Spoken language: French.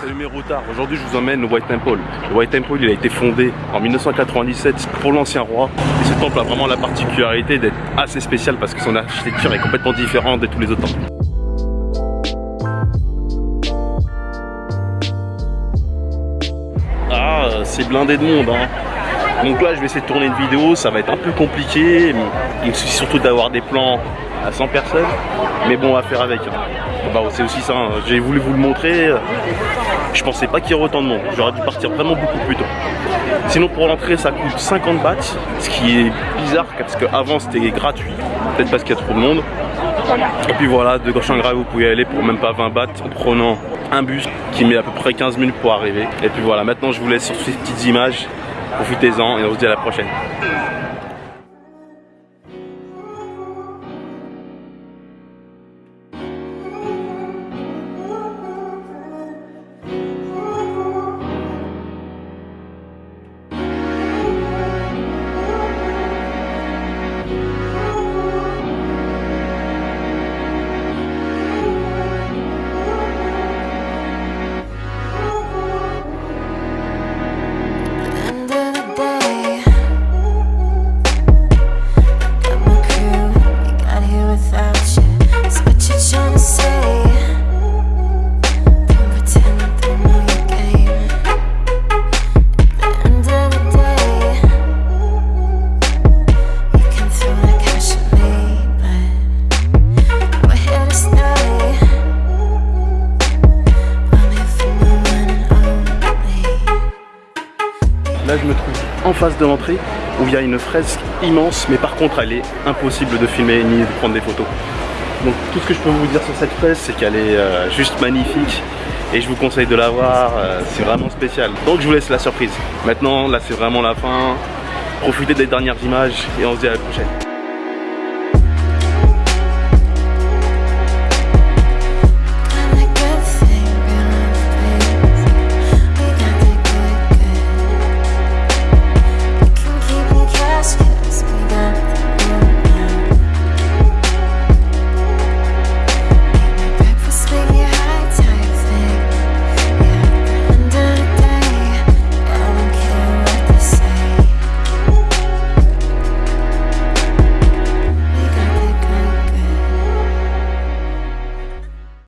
Salut mes aujourd'hui je vous emmène au White Temple. Le White Temple il a été fondé en 1997 pour l'ancien roi. Et ce temple a vraiment la particularité d'être assez spécial parce que son architecture est complètement différente de tous les autres temples. Ah, c'est blindé de monde hein. Donc là je vais essayer de tourner une vidéo, ça va être un peu compliqué. Il me suffit surtout d'avoir des plans à 100 personnes. Mais bon, on va faire avec. Hein. Bah, c'est aussi ça, hein. j'ai voulu vous le montrer. Je pensais pas qu'il y aurait autant de monde. J'aurais dû partir vraiment beaucoup plus tôt. Sinon pour l'entrée ça coûte 50 bahts, ce qui est bizarre parce qu'avant c'était gratuit, peut-être parce qu'il y a trop de monde. Et puis voilà, de grave vous pouvez aller pour même pas 20 bahts en prenant un bus qui met à peu près 15 minutes pour arriver. Et puis voilà, maintenant je vous laisse sur ces petites images. Profitez-en et on se dit à la prochaine. Là, je me trouve en face de l'entrée où il y a une fresque immense, mais par contre, elle est impossible de filmer ni de prendre des photos. Donc tout ce que je peux vous dire sur cette fresque, c'est qu'elle est euh, juste magnifique et je vous conseille de la voir, euh, c'est vraiment spécial. Donc je vous laisse la surprise. Maintenant, là c'est vraiment la fin. Profitez des dernières images et on se dit à la prochaine.